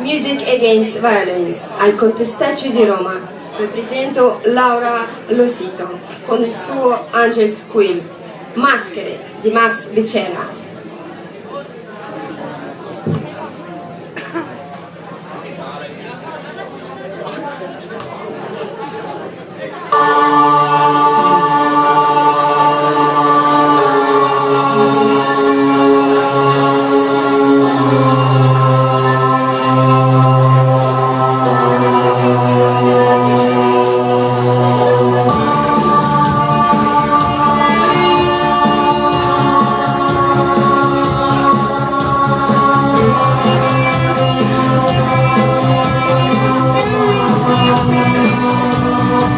Music Against Violence al Contestaccio di Roma. Rappresento Laura Losito con il suo Angel Squill. Maschere di Max Becerra.